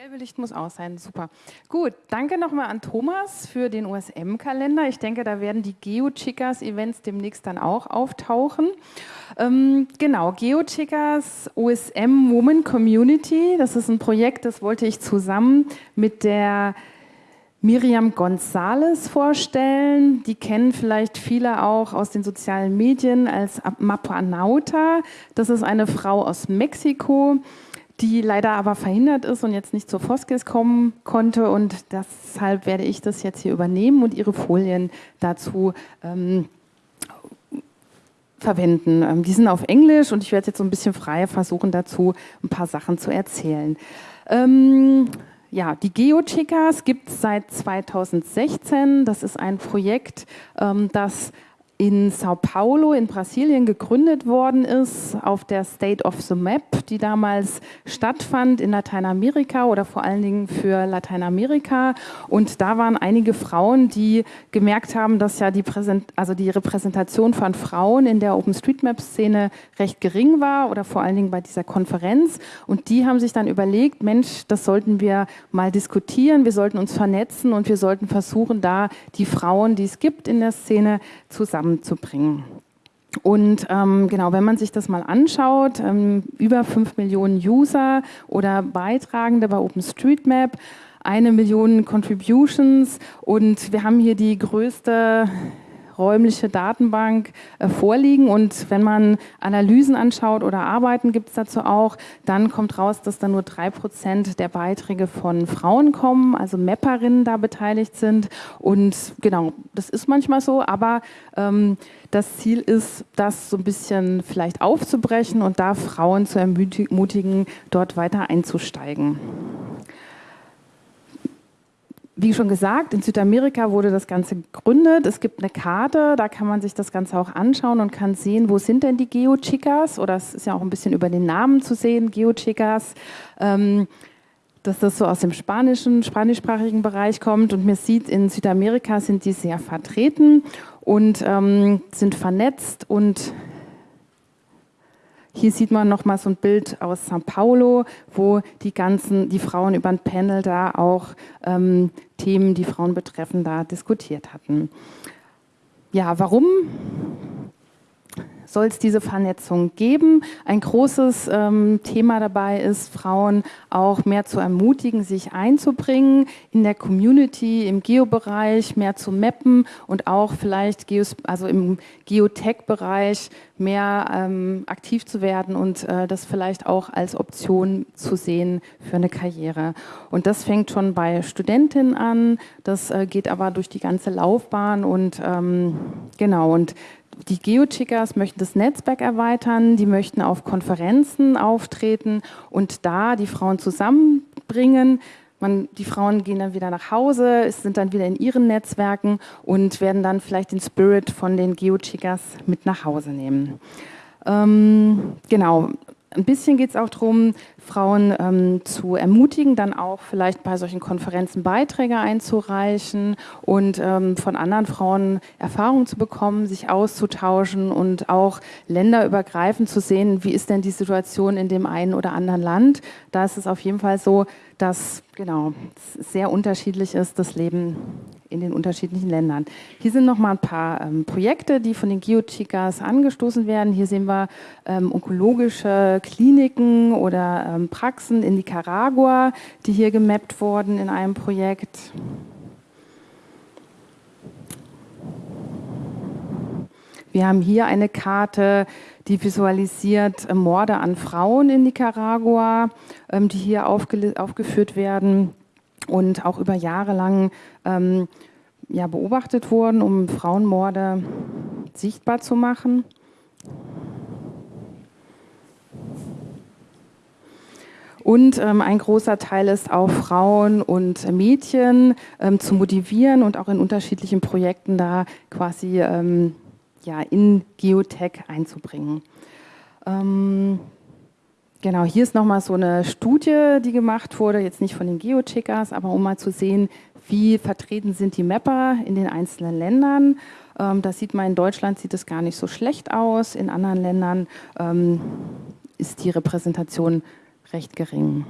gelbe Licht muss aus sein, super. Gut, danke nochmal an Thomas für den OSM-Kalender. Ich denke, da werden die Geo-Chickas-Events demnächst dann auch auftauchen. Ähm, genau, Geo-Chickas OSM Woman Community, das ist ein Projekt, das wollte ich zusammen mit der Miriam González vorstellen. Die kennen vielleicht viele auch aus den sozialen Medien als Mapanauta. Das ist eine Frau aus Mexiko, die leider aber verhindert ist und jetzt nicht zur Foskis kommen konnte. Und deshalb werde ich das jetzt hier übernehmen und ihre Folien dazu ähm, verwenden. Ähm, die sind auf Englisch und ich werde jetzt so ein bisschen frei versuchen, dazu ein paar Sachen zu erzählen. Ähm, ja, die GeoChicas gibt es seit 2016. Das ist ein Projekt, ähm, das in Sao Paulo in Brasilien gegründet worden ist, auf der State of the Map, die damals stattfand in Lateinamerika oder vor allen Dingen für Lateinamerika. Und da waren einige Frauen, die gemerkt haben, dass ja die, Präsent also die Repräsentation von Frauen in der OpenStreetMap-Szene recht gering war oder vor allen Dingen bei dieser Konferenz. Und die haben sich dann überlegt, Mensch, das sollten wir mal diskutieren, wir sollten uns vernetzen und wir sollten versuchen, da die Frauen, die es gibt in der Szene, zusammen zusammenzubringen. Und ähm, genau, wenn man sich das mal anschaut, ähm, über 5 Millionen User oder Beitragende bei OpenStreetMap, eine Million Contributions und wir haben hier die größte räumliche Datenbank äh, vorliegen. Und wenn man Analysen anschaut oder Arbeiten gibt es dazu auch, dann kommt raus, dass da nur drei Prozent der Beiträge von Frauen kommen, also Mapperinnen da beteiligt sind. Und genau, das ist manchmal so, aber ähm, das Ziel ist, das so ein bisschen vielleicht aufzubrechen und da Frauen zu ermutigen, dort weiter einzusteigen. Wie schon gesagt, in Südamerika wurde das Ganze gegründet. Es gibt eine Karte, da kann man sich das Ganze auch anschauen und kann sehen, wo sind denn die Geochicas? Oder es ist ja auch ein bisschen über den Namen zu sehen, Geochicas. Ähm, dass das so aus dem spanischen, spanischsprachigen Bereich kommt. Und man sieht, in Südamerika sind die sehr vertreten und ähm, sind vernetzt und hier sieht man noch mal so ein Bild aus São Paulo, wo die ganzen, die Frauen über ein Panel da auch ähm, Themen, die Frauen betreffen, da diskutiert hatten. Ja, warum soll es diese Vernetzung geben. Ein großes ähm, Thema dabei ist, Frauen auch mehr zu ermutigen, sich einzubringen in der Community, im Geobereich, mehr zu mappen und auch vielleicht Geos also im Geotech-Bereich mehr ähm, aktiv zu werden und äh, das vielleicht auch als Option zu sehen für eine Karriere. Und das fängt schon bei Studentinnen an, das äh, geht aber durch die ganze Laufbahn und ähm, genau und die Geochickers möchten das Netzwerk erweitern, die möchten auf Konferenzen auftreten und da die Frauen zusammenbringen. Man, die Frauen gehen dann wieder nach Hause, sind dann wieder in ihren Netzwerken und werden dann vielleicht den Spirit von den Geochickers mit nach Hause nehmen. Ähm, genau, ein bisschen geht es auch darum, Frauen ähm, zu ermutigen, dann auch vielleicht bei solchen Konferenzen Beiträge einzureichen und ähm, von anderen Frauen Erfahrungen zu bekommen, sich auszutauschen und auch länderübergreifend zu sehen, wie ist denn die Situation in dem einen oder anderen Land. Da ist es auf jeden Fall so, dass genau sehr unterschiedlich ist, das Leben in den unterschiedlichen Ländern. Hier sind noch mal ein paar ähm, Projekte, die von den Geochicas angestoßen werden. Hier sehen wir ähm, onkologische Kliniken oder ähm, Praxen in Nicaragua, die hier gemappt wurden in einem Projekt. Wir haben hier eine Karte, die visualisiert äh, Morde an Frauen in Nicaragua, ähm, die hier aufgeführt werden und auch über Jahre lang ähm, ja, beobachtet wurden, um Frauenmorde sichtbar zu machen. Und ähm, ein großer Teil ist auch Frauen und Mädchen ähm, zu motivieren und auch in unterschiedlichen Projekten da quasi ähm, ja, in Geotech einzubringen. Ähm, genau, hier ist nochmal so eine Studie, die gemacht wurde, jetzt nicht von den Geocheckers, aber um mal zu sehen, wie vertreten sind die Mapper in den einzelnen Ländern. Ähm, da sieht man, in Deutschland sieht es gar nicht so schlecht aus, in anderen Ländern ähm, ist die Repräsentation recht gering.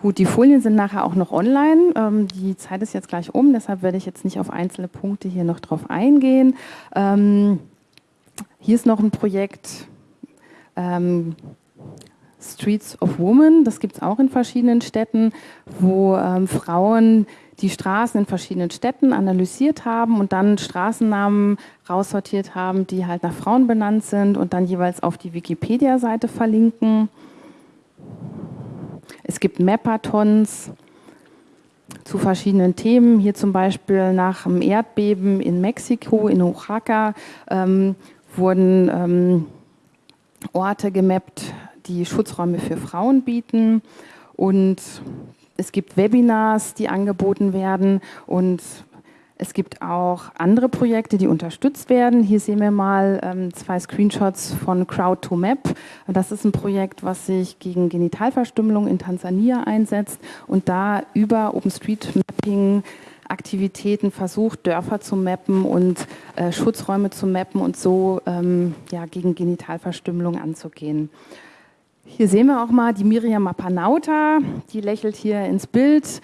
Gut, die Folien sind nachher auch noch online. Ähm, die Zeit ist jetzt gleich um, deshalb werde ich jetzt nicht auf einzelne Punkte hier noch drauf eingehen. Ähm, hier ist noch ein Projekt ähm, Streets of Women. Das gibt es auch in verschiedenen Städten, wo ähm, Frauen die Straßen in verschiedenen Städten analysiert haben und dann Straßennamen raussortiert haben, die halt nach Frauen benannt sind und dann jeweils auf die Wikipedia-Seite verlinken. Es gibt Mapathons zu verschiedenen Themen. Hier zum Beispiel nach dem Erdbeben in Mexiko, in Oaxaca, ähm, wurden ähm, Orte gemappt, die Schutzräume für Frauen bieten. Und es gibt Webinars, die angeboten werden und es gibt auch andere Projekte, die unterstützt werden. Hier sehen wir mal ähm, zwei Screenshots von Crowd2Map. Das ist ein Projekt, was sich gegen Genitalverstümmelung in Tansania einsetzt und da über OpenStreetMapping Aktivitäten versucht, Dörfer zu mappen und äh, Schutzräume zu mappen und so ähm, ja, gegen Genitalverstümmelung anzugehen. Hier sehen wir auch mal die Miriam Mapanauta, die lächelt hier ins Bild.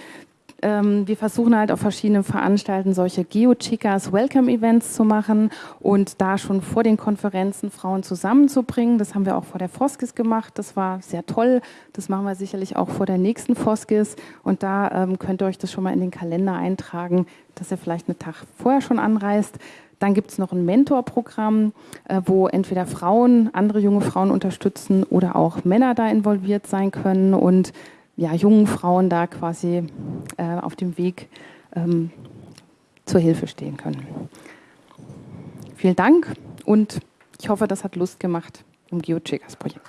Ähm, wir versuchen halt auf verschiedenen Veranstaltungen solche Geo-Chicas Welcome-Events zu machen und da schon vor den Konferenzen Frauen zusammenzubringen. Das haben wir auch vor der Foskis gemacht. Das war sehr toll. Das machen wir sicherlich auch vor der nächsten Foskis. Und da ähm, könnt ihr euch das schon mal in den Kalender eintragen, dass ihr vielleicht einen Tag vorher schon anreist. Dann gibt es noch ein Mentorprogramm, äh, wo entweder Frauen, andere junge Frauen unterstützen oder auch Männer da involviert sein können. Und ja, jungen Frauen da quasi äh, auf dem Weg ähm, zur Hilfe stehen können. Vielen Dank und ich hoffe, das hat Lust gemacht im GeoCheckers Projekt.